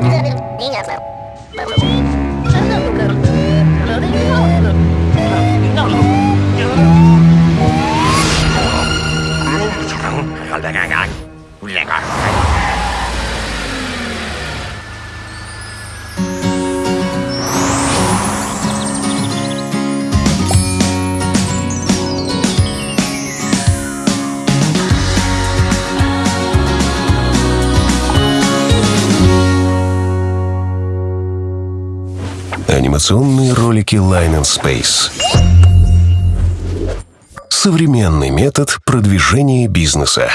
Hãy subscribe cho kênh Ghiền Mì Gõ Để không bỏ lỡ những video hấp dẫn Анимационные ролики Line and Space. Современный метод продвижения бизнеса.